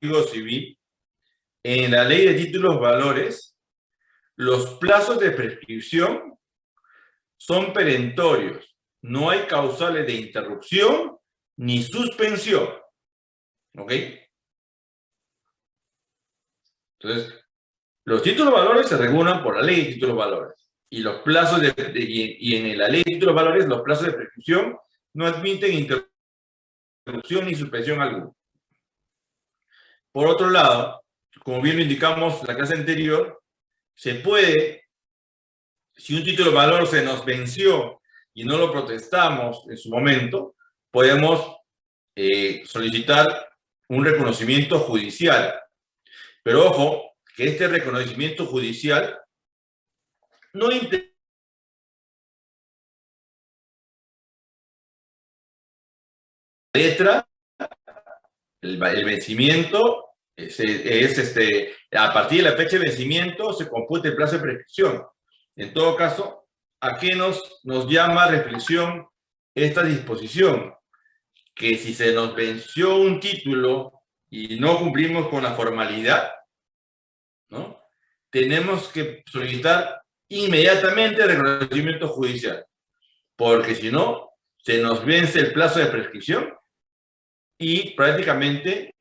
Civil, en la ley de títulos valores, los plazos de prescripción son perentorios. No hay causales de interrupción ni suspensión. ¿Ok? Entonces, los títulos valores se regulan por la ley de títulos valores. Y los plazos de, y en la ley de títulos valores, los plazos de prescripción no admiten interrupción ni suspensión alguna. Por otro lado, como bien lo indicamos en la clase anterior, se puede, si un título de valor se nos venció y no lo protestamos en su momento, podemos eh, solicitar un reconocimiento judicial. Pero ojo, que este reconocimiento judicial no letra, el, vencimiento es, este, a partir de la fecha de vencimiento se computa el plazo de prescripción. En todo caso, ¿a qué nos, nos llama reflexión esta disposición? Que si se nos venció un título y no cumplimos con la formalidad, ¿no? tenemos que solicitar inmediatamente el reconocimiento judicial, porque si no, se nos vence el plazo de prescripción y prácticamente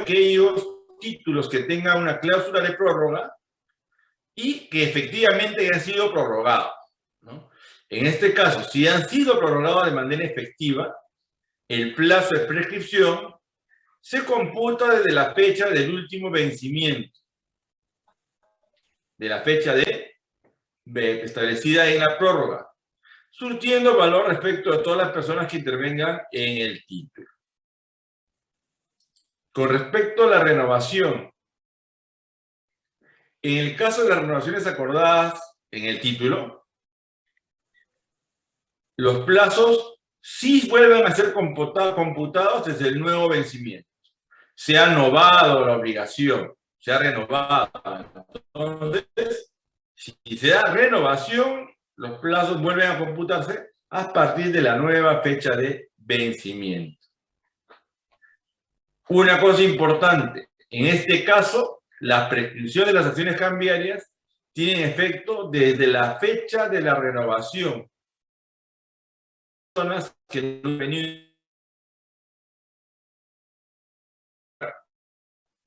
aquellos títulos que tengan una cláusula de prórroga y que efectivamente hayan sido prorrogados. En este caso, si han sido prorrogados de manera efectiva, el plazo de prescripción se computa desde la fecha del último vencimiento, de la fecha de establecida en la prórroga, surtiendo valor respecto a todas las personas que intervengan en el título. Con respecto a la renovación, en el caso de las renovaciones acordadas en el título, los plazos sí vuelven a ser computados desde el nuevo vencimiento. Se ha novado la obligación, se ha renovado. Si se da renovación, los plazos vuelven a computarse a partir de la nueva fecha de vencimiento. Una cosa importante, en este caso, la prescripción de las acciones cambiarias tiene efecto desde la fecha de la renovación. Personas que no venido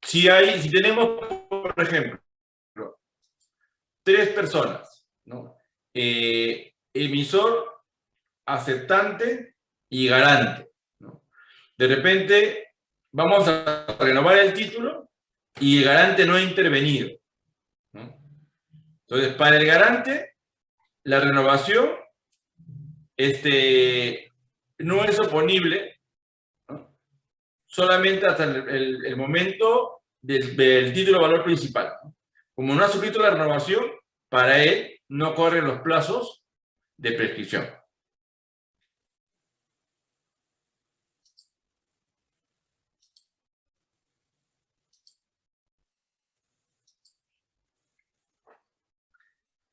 si hay, si tenemos, por ejemplo, tres personas, ¿no? Eh, emisor, aceptante y garante. ¿no? De repente vamos a renovar el título y el garante no ha intervenido. Entonces, para el garante, la renovación este, no es oponible. Solamente hasta el, momento del, título valor principal. Como no ha suscrito la renovación, para él no corren los plazos de prescripción.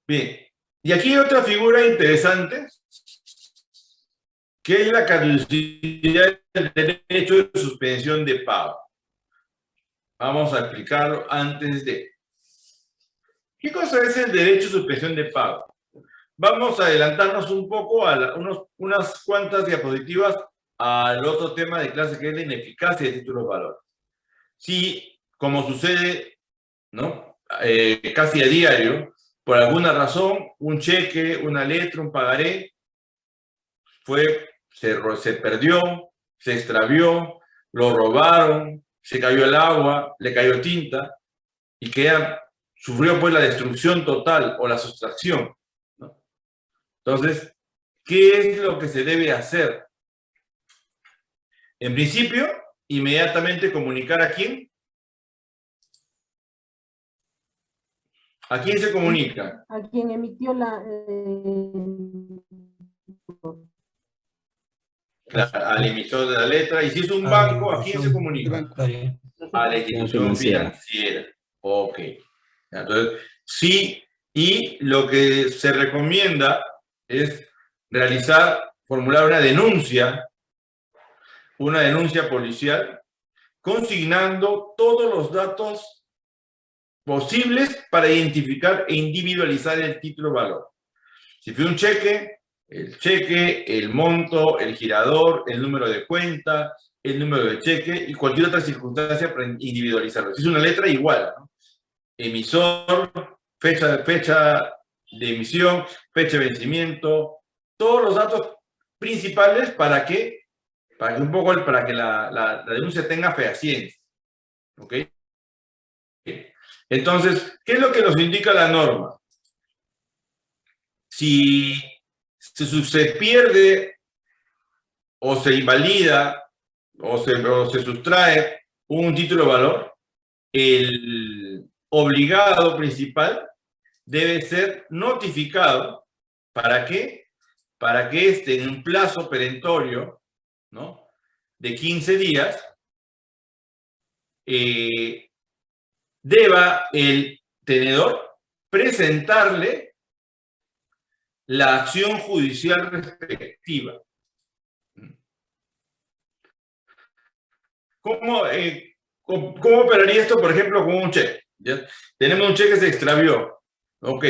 Bien, y aquí hay otra figura interesante, que es la caducidad del derecho de suspensión de pago. Vamos a explicarlo antes de... ¿Qué cosa es el derecho de suspensión de pago? Vamos a adelantarnos un poco a unos, unas cuantas diapositivas al otro tema de clase que es la ineficacia de títulos valores. Si, como sucede ¿no? Eh, casi a diario, por alguna razón, un cheque, una letra, un pagaré, fue, se, perdió, se extravió, lo robaron, se cayó el agua, le cayó tinta y queda sufrió pues la destrucción total o la sustracción. Entonces, ¿qué es lo que se debe hacer? En principio, inmediatamente comunicar a quién. ¿A quién se comunica? A quien emitió la... Eh... al emisor de la letra. Y si es un banco, ¿a quién se comunica? A la institución financiera. Ok. Entonces, Sí, y lo que se recomienda es realizar, formular una denuncia, una denuncia policial, consignando todos los datos posibles para identificar e individualizar el título valor. Si fue un cheque, el cheque, el monto, el girador, el número de cuenta, el número de cheque y cualquier otra circunstancia para individualizarlo. Si es una letra, igual. Emisor, fecha, fecha de emisión, fecha de vencimiento, todos los datos principales para que, para que un poco, para que la, la, denuncia tenga fehaciencia. ¿Ok? Entonces, ¿qué es lo que nos indica la norma? Si, si se pierde o se invalida o se, se sustrae un título de valor, el obligado principal debe ser notificado. ¿Para qué? Para que esté en un plazo perentorio ¿no? de 15 días eh, deba el tenedor presentarle la acción judicial respectiva. ¿Cómo, eh, cómo, operaría esto, por ejemplo, con un cheque? Tenemos un cheque que se extravió. Ok,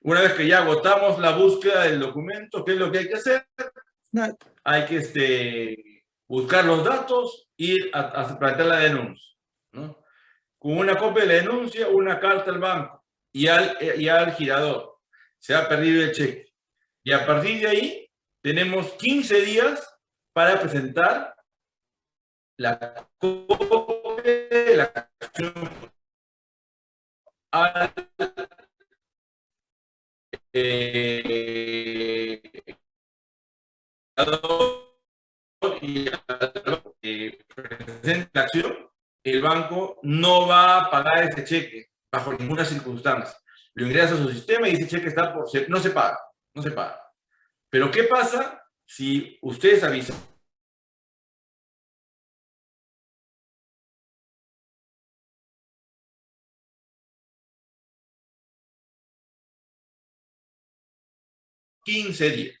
una vez que ya agotamos la búsqueda del documento, ¿qué es lo que hay que hacer? Hay que este, buscar los datos, ir a, a plantear la denuncia. ¿no? Con una copia de la denuncia, una carta al banco y al, y al girador. Se ha perdido el cheque. Y a partir de ahí, tenemos 15 días para presentar la copia de la acción al eh, y presenta acción, el banco no va a pagar ese cheque bajo ninguna circunstancia. Lo ingresa a su sistema y ese cheque está por, no se paga, no se paga. Pero ¿qué pasa si ustedes avisan 15 días,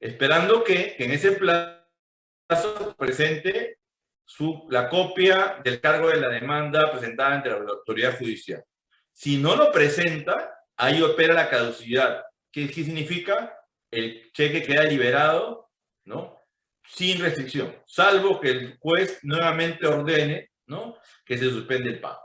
esperando que, en ese plazo presente su, la copia del cargo de la demanda presentada ante la autoridad judicial. Si no lo presenta, ahí opera la caducidad. ¿Qué, significa? El cheque queda liberado, ¿no? Sin restricción, salvo que el juez nuevamente ordene, ¿no? Que se suspende el pago.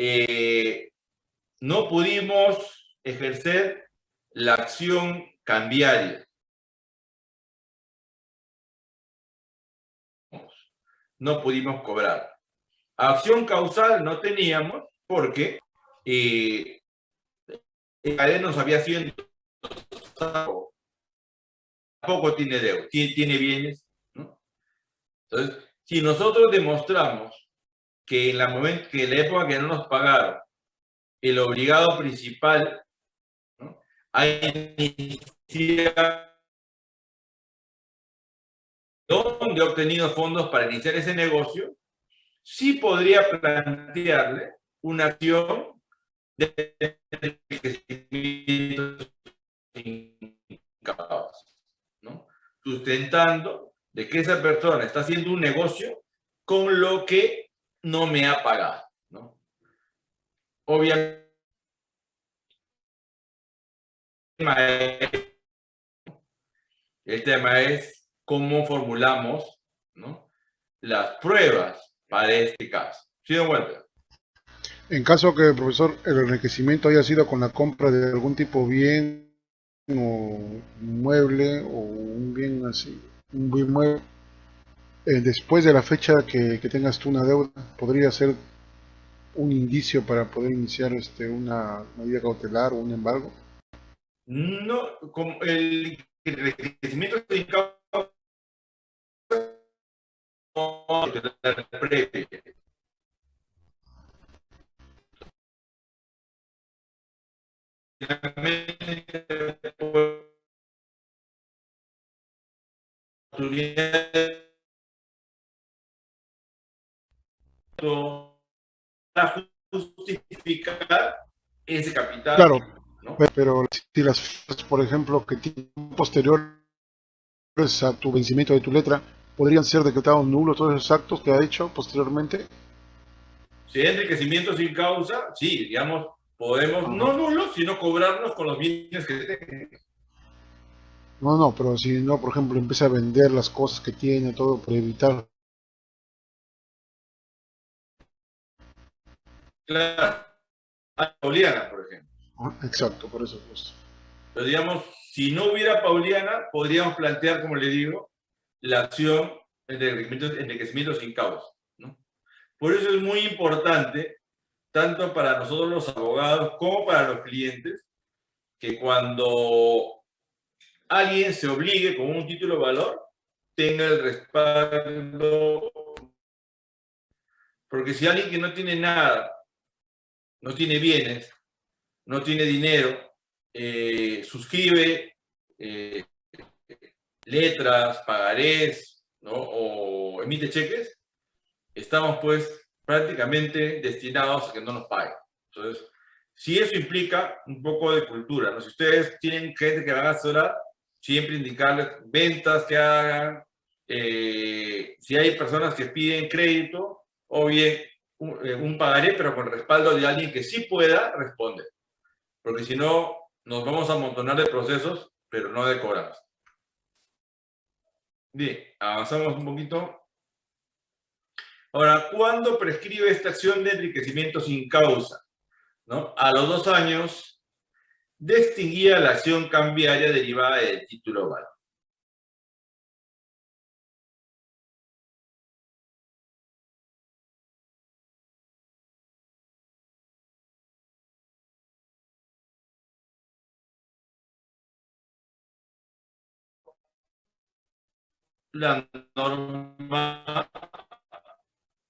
Eh, no pudimos ejercer la acción cambiaria. No pudimos cobrar. Acción causal no teníamos porque eh, el nos había sido tampoco tiene deuda, tiene, bienes. Entonces, si nosotros demostramos que en la, momento, que en época que no nos pagaron, el obligado principal ¿no? ha donde ha obtenido fondos para iniciar ese negocio, sí podría plantearle una acción de ¿no? sustentando de que esa persona está haciendo un negocio con lo que no me ha pagado. ¿no? Obviamente, el tema es cómo formulamos ¿no? las pruebas para este caso. ¿Sí? En caso que, profesor, el enriquecimiento haya sido con la compra de algún tipo bien o mueble o un bien así, un bien mueble, eh, después de la fecha que, tengas tú una deuda, podría ser un indicio para poder iniciar este, una medida cautelar o un embargo? No, como el enriquecimiento causa previa. Para justificar ese capital. Claro, ¿no? pero si las fechas, por ejemplo, que tienen posteriores a tu vencimiento de tu letra, podrían ser decretados nulos todos esos actos que ha hecho posteriormente. Si hay enriquecimiento sin causa, sí, digamos, podemos, no nulos, sino cobrarnos con los bienes que tenemos. No, no, pero si no, por ejemplo, empieza a vender las cosas que tiene, todo, para evitar. Claro, Pauliana, por ejemplo. Exacto, por eso. Pues. Pero digamos, si no hubiera Pauliana, podríamos plantear, como le digo, la acción enriquecimiento, enriquecimiento sin causa. ¿no? Por eso es muy importante, tanto para nosotros los abogados como para los clientes, que cuando alguien se obligue con un título de valor, tenga el respaldo. Porque si alguien que no tiene nada, no tiene bienes, no tiene dinero, eh, suscribe eh, letras, pagarés, ¿no? o emite cheques, estamos pues prácticamente destinados a que no nos paguen. Entonces, si eso implica un poco de cultura, ¿no? si ustedes tienen gente que van a asesorar, siempre indicarles ventas que hagan, eh, si hay personas que piden crédito, o bien un, eh, pagaré, pero con respaldo de alguien que sí pueda responder. Porque si no, nos vamos a amontonar de procesos, pero no de cobranza. Bien, avanzamos un poquito. Ahora, ¿cuándo prescribe esta acción de enriquecimiento sin causa? ¿No? A los dos años de extinguida la acción cambiaria derivada del título valor. La norma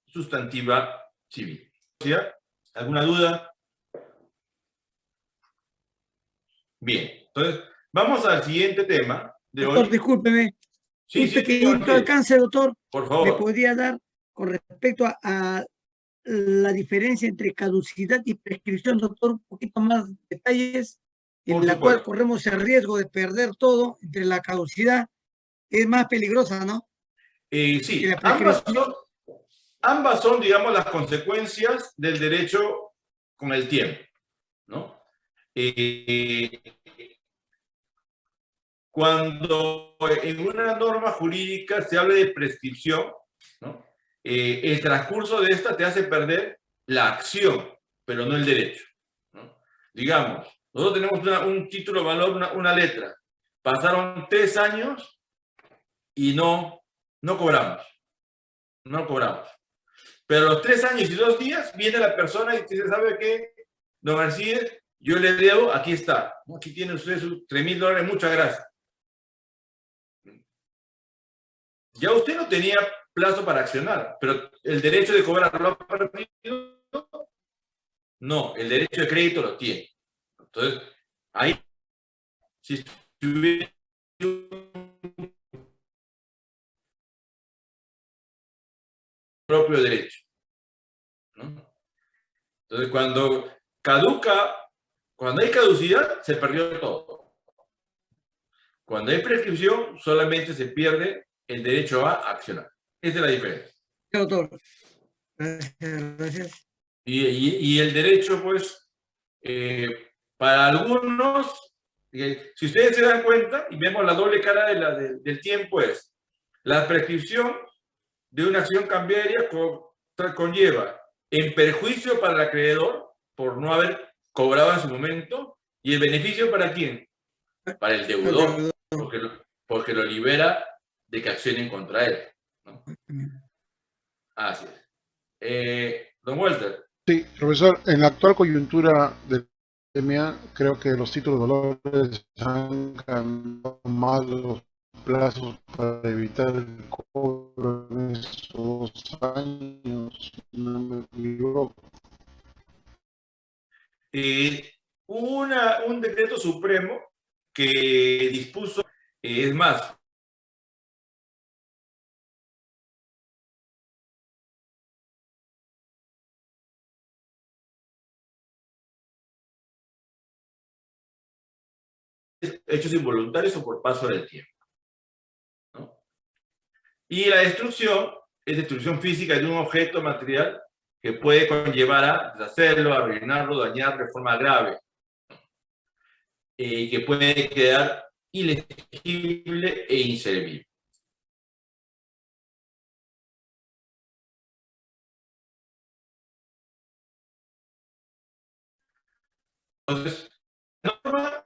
sustantiva civil. ¿Alguna duda? Bien, entonces vamos al siguiente tema de Doctor, hoy. discúlpeme, Sí, un sí, pequeñito sí. alcance, doctor, por me favor. podría dar con respecto a, a la diferencia entre caducidad y prescripción, doctor, un poquito más detalles, en Por la cual supuesto. corremos el riesgo de perder todo entre la caducidad, es más peligrosa, ¿no? Eh, sí, ambas son, ambas son, digamos, las consecuencias del derecho con el tiempo, ¿no? Eh, cuando en una norma jurídica se habla de prescripción, ¿no? Eh, el transcurso de esta te hace perder la acción, pero no el derecho. ¿no? Digamos, nosotros tenemos una- un título valor, una, una letra. Pasaron tres años y no, no cobramos. No cobramos. Pero a los tres años y dos días viene la persona y dice, ¿sabe qué? Don Arcides, yo le debo, aquí está. Aquí tiene usted sus 3 mil dólares, muchas gracias. Ya usted no tenía plazo para accionar, pero el derecho de cobrar lo. No, el derecho de crédito lo tiene. Entonces, ahí, si tuviera propio derecho. ¿no? Entonces, cuando caduca, cuando hay caducidad, se perdió todo. Cuando hay prescripción, solamente se pierde el derecho a accionar. Esa es la diferencia. Doctor. Gracias, gracias. Y, y- y el derecho, pues, eh, para algunos, eh, si ustedes se dan cuenta y vemos la doble cara de la- de- del tiempo, es la prescripción de una acción cambiaria conlleva en perjuicio para el acreedor por no haber cobrado en su momento y el beneficio para quién? Para el deudor, porque lo, porque lo libera de que accionen contra él. ¿no? Así es. Eh, don Walter, Sí, profesor, en la actual coyuntura pandemia, creo que los títulos de valores han cambiado más los plazos para evitar el cobro en estos dos años, no me equivoco. Eh, una, un decreto supremo que dispuso, eh, es más, hechos involuntarios o por paso del tiempo. Y la destrucción es destrucción física de un objeto material que puede conllevar a deshacerlo, arruinarlo, dañar de forma grave, y eh, que puede quedar ilegible e inservible. Entonces, la norma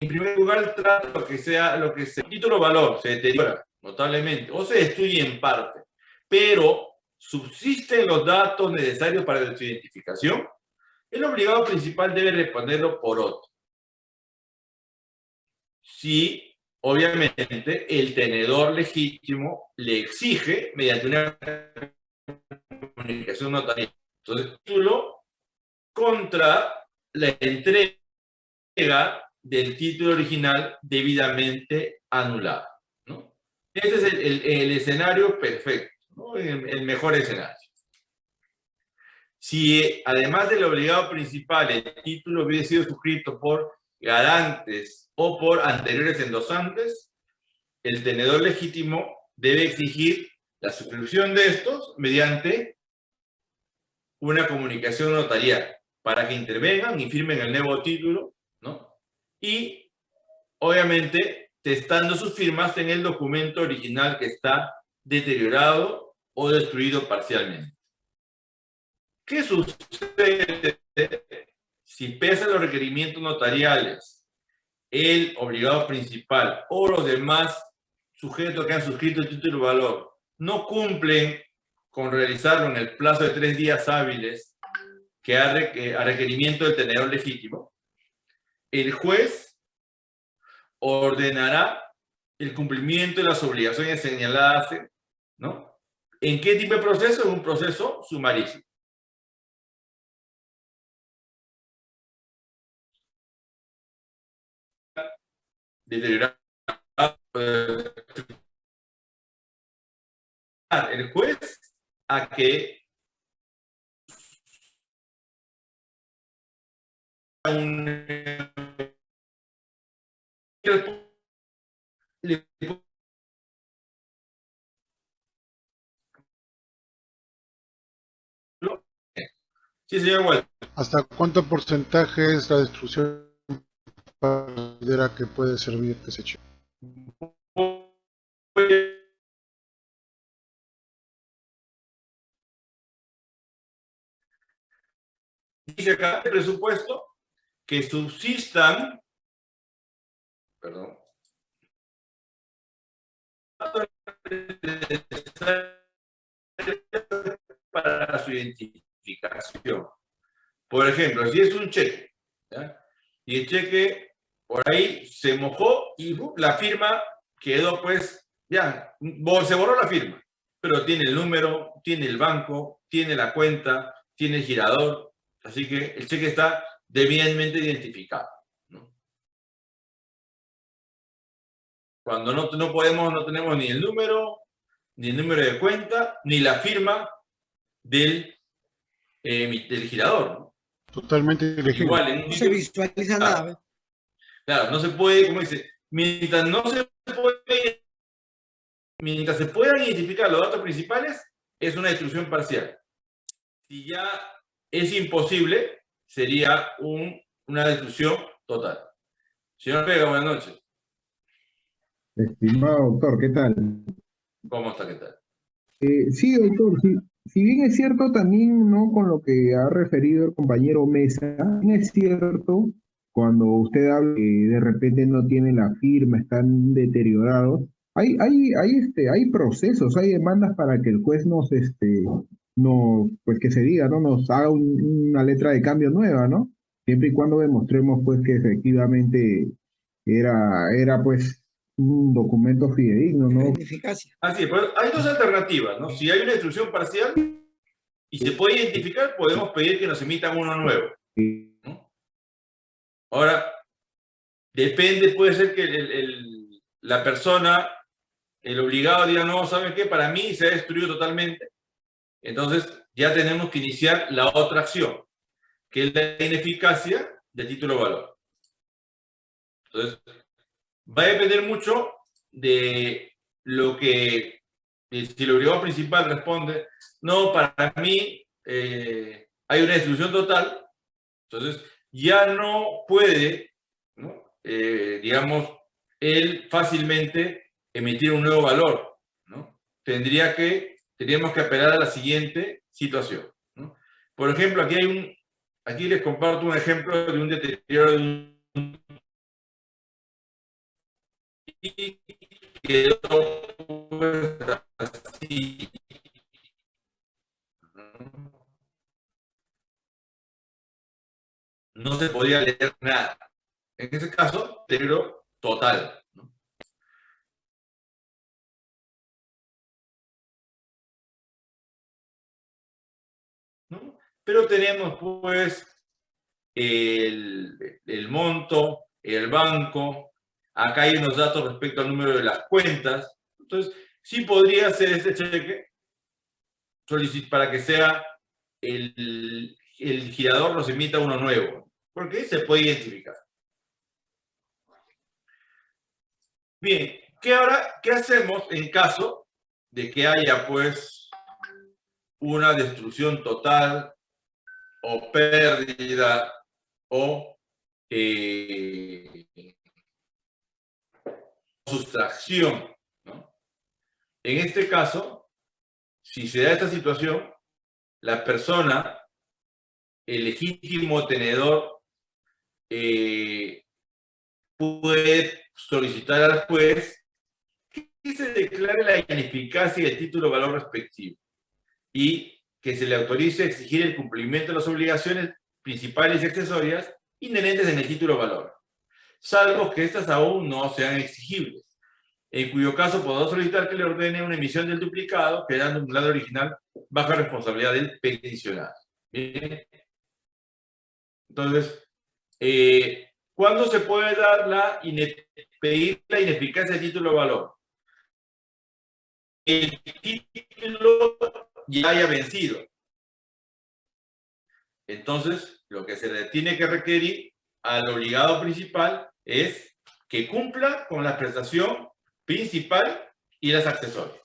en primer lugar, trata lo que sea, lo que sea, título valor se deteriora notablemente o se destruye en parte, pero subsisten los datos necesarios para su identificación, el obligado principal debe responderlo por otro. Si, obviamente, el tenedor legítimo le exige mediante una comunicación notarial. Entonces, título contra la entrega del título original debidamente anulado. Este es el, escenario perfecto, el, mejor escenario. Si además del obligado principal el título hubiera sido suscrito por garantes o por anteriores endosantes, el tenedor legítimo debe exigir la suscripción de estos mediante una comunicación notarial para que intervengan y firmen el nuevo título, ¿no? y obviamente testando sus firmas en el documento original que está deteriorado o destruido parcialmente. ¿Qué sucede si pese a los requerimientos notariales el obligado principal o los demás sujetos que han suscrito el título de valor no cumplen con realizarlo en el plazo de tres días hábiles que a requerimiento del tenedor legítimo? el juez ordenará el cumplimiento de las obligaciones señaladas, ¿no? ¿En qué tipo de proceso? En un proceso sumarísimo. Deteriorar el juez a que Sí, señor ¿Hasta cuánto porcentaje es la destrucción para que puede servir que se eche? Dice acá el presupuesto que subsistan perdón, para su Por ejemplo, si es un cheque, y el cheque por ahí se mojó y la firma quedó pues, ya, se borró la firma, pero tiene el número, tiene el banco, tiene la cuenta, tiene el girador, así que el cheque está debidamente identificado. Cuando no, no podemos, no tenemos ni el número, ni el número de cuenta, ni la firma del, eh, del girador. Totalmente ilegible. Igual, no se visualiza nada. Claro, no se puede, como dice, mientras no se puede, mientras se puedan identificar los datos principales, es una destrucción parcial. Si ya es imposible, sería un, una destrucción total. Señor Pega, buenas noches. Estimado doctor, ¿qué tal? ¿Cómo está? ¿Qué tal? Eh, sí, doctor, si bien es cierto también, ¿no? Con lo que ha referido el compañero Mesa, es cierto cuando usted habla que de repente no tiene la firma, están deteriorados. Hay, hay, hay, este, hay procesos, hay demandas para que el juez nos, este, no, pues que se diga, ¿no? Nos haga una letra de cambio nueva, ¿no? siempre y cuando demostremos pues que efectivamente era, era pues un documento fidedigno, ¿no? Eficacia. Así es, pero hay dos alternativas, ¿no? Si hay una instrucción parcial y se puede identificar, podemos pedir que nos emitan uno nuevo. ¿no? Ahora, depende, puede ser que el- el- la persona, el obligado diga, no, ¿saben qué? Para mí se ha destruido totalmente. Entonces, ya tenemos que iniciar la otra acción, que es la ineficacia del título valor. Entonces, va a depender mucho de lo que, eh, si el obligado principal responde, no, para mí eh, hay una destrucción total, entonces ya no puede. Eh, digamos, él fácilmente emitir un nuevo valor, ¿no? Tendría que, tendríamos que apelar a la siguiente situación, ¿no? Por ejemplo, aquí hay un, aquí les comparto un ejemplo de un deterioro de un No se podía leer nada. En ese caso, deterioro total. Pero tenemos pues el, el monto, el banco, acá hay unos datos respecto al número de las cuentas. Entonces, sí podría ser este cheque para que sea el, el girador nos emita uno nuevo, porque se puede identificar. Bien, ¿qué ahora qué hacemos en caso de que haya pues una destrucción total o pérdida o eh, sustracción? En este caso, si se da esta situación, la persona, el legítimo tenedor, eh, puede solicitar al juez que se declare la ineficacia del título valor respectivo y que se le autorice a exigir el cumplimiento de las obligaciones principales y accesorias inherentes en el título valor, salvo que estas aún no sean exigibles, en cuyo caso podrá solicitar que le ordene una emisión del duplicado, quedando un lado original bajo responsabilidad del peticionario. Bien. Entonces, eh, ¿cuándo se puede dar la pedir la ineficacia del título de valor? El título ya haya vencido. Entonces, lo que se le tiene que requerir al obligado principal es que cumpla con la prestación principal y las accesorias.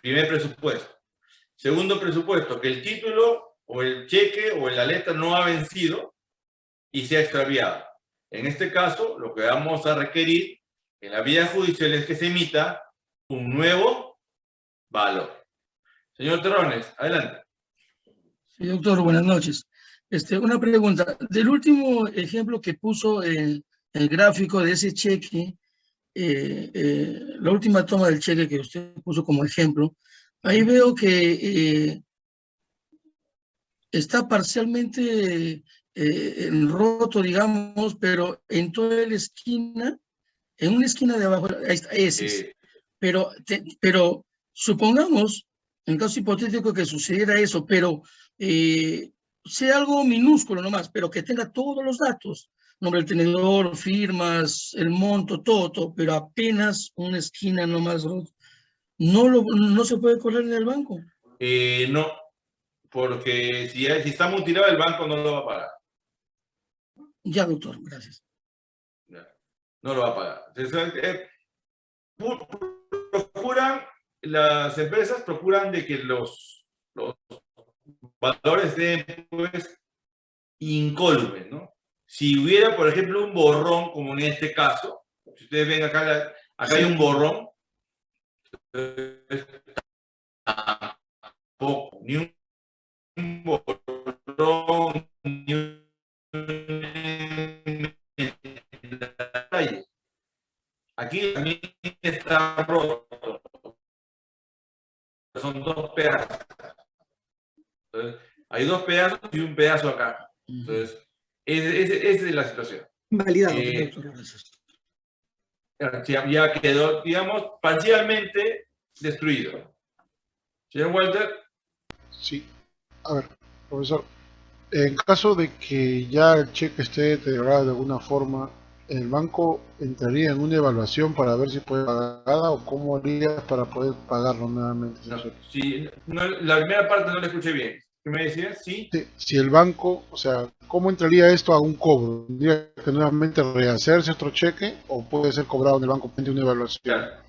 Primer presupuesto. Segundo presupuesto, que el título o el cheque o la letra no ha vencido y se ha extraviado. En este caso, lo que vamos a requerir en la vía judicial es que se emita un nuevo valor. Señor Terrones, adelante. Sí, doctor, buenas noches. Este, una pregunta. Del último ejemplo que puso el, el gráfico de ese cheque, eh, eh, la última toma del cheque que usted puso como ejemplo, ahí veo que eh, está parcialmente eh, roto, digamos, pero en toda la esquina, en una esquina de abajo, ahí está, ese es. Pero, te- pero supongamos, en caso hipotético que sucediera eso, pero eh, sea algo minúsculo nomás, pero que tenga todos los datos, nombre del tenedor, firmas, el monto, todo, todo, pero apenas una esquina nomás, ¿no? lo, no se puede correr en el banco. eh, no, porque si, si está mutilado el banco no lo va a pagar. Ya, doctor, gracias. No lo va a pagar. Eh, procuran, las empresas procuran de que los, los valores estén pues incólumes, ¿no? Si hubiera, por ejemplo, un borrón, como en este caso, si ustedes ven acá, la- acá hay un borrón, eh, tampoco, ni un borrón, ni un. Aquí también está roto. Son dos pedazos. Hay dos pedazos y un pedazo acá. Entonces, Esa es la situación. Validado. Eh. Ya, ya quedó, digamos, parcialmente destruido. Señor Walter, Sí. A ver, profesor, en caso de que ya el cheque esté deteriorado de alguna forma, ¿el banco entraría en una evaluación para ver si puede pagar o cómo haría para poder pagarlo nuevamente? no, no, la primera parte no la escuché bien. ¿Qué me decías? Sí. Si el banco, o sea, ¿cómo entraría esto a un cobro? ¿Tendría que nuevamente rehacerse otro cheque o puede ser cobrado en el banco mediante una evaluación? Claro.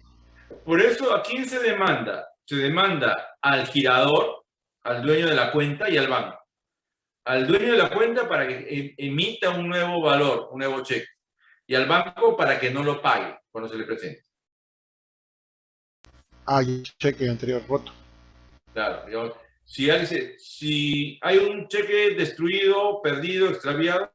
Por eso, ¿a quién se demanda? Se demanda al girador, al dueño de la cuenta y al banco. Al dueño de la cuenta para que em- emita un nuevo valor, un nuevo cheque. Y al banco para que no lo pague cuando se le presente. Ah, y el cheque anterior roto. Claro. yo- si, hay, si hay un cheque destruido, perdido, extraviado,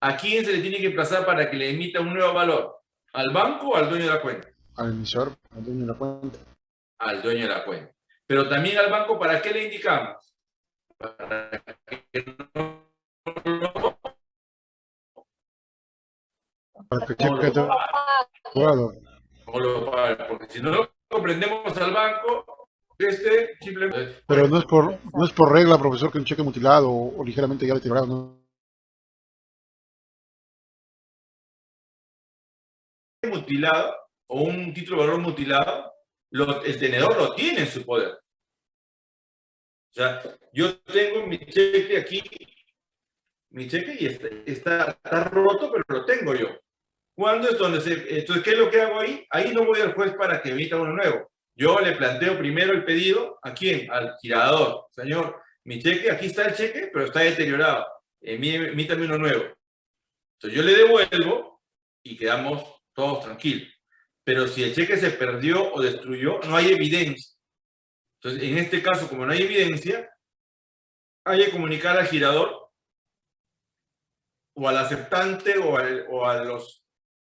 ¿a quién se le tiene que emplazar para que le emita un nuevo valor? ¿Al banco o al dueño de la cuenta? Al emisor, al dueño de la cuenta. al dueño de la cuenta. Pero también al banco, ¿para qué le indicamos? Para que no lo- Para que cheque lo no lo pague, porque si no comprendemos al banco, este simplemente... Pero no es por no es por regla, profesor, que un cheque mutilado o, o ligeramente ya deteriorado, ¿no? mutilado o un título de valor mutilado, lo- el tenedor lo tiene en su poder. O sea, yo tengo mi cheque aquí, mi cheque y está, está, está roto, pero lo tengo yo. ¿Cuándo es donde se...? Entonces, ¿qué es lo que hago ahí? Ahí no voy al juez para que emita uno nuevo. Yo le planteo primero el pedido, ¿a quién? Al girador. Señor, mi cheque, aquí está el cheque, pero está deteriorado. Emítame uno nuevo. Entonces, yo le devuelvo y quedamos todos tranquilos. Pero si el cheque se perdió o destruyó, no hay evidencia. Entonces, en este caso, como no hay evidencia, hay que comunicar al girador o al aceptante o, al- o a los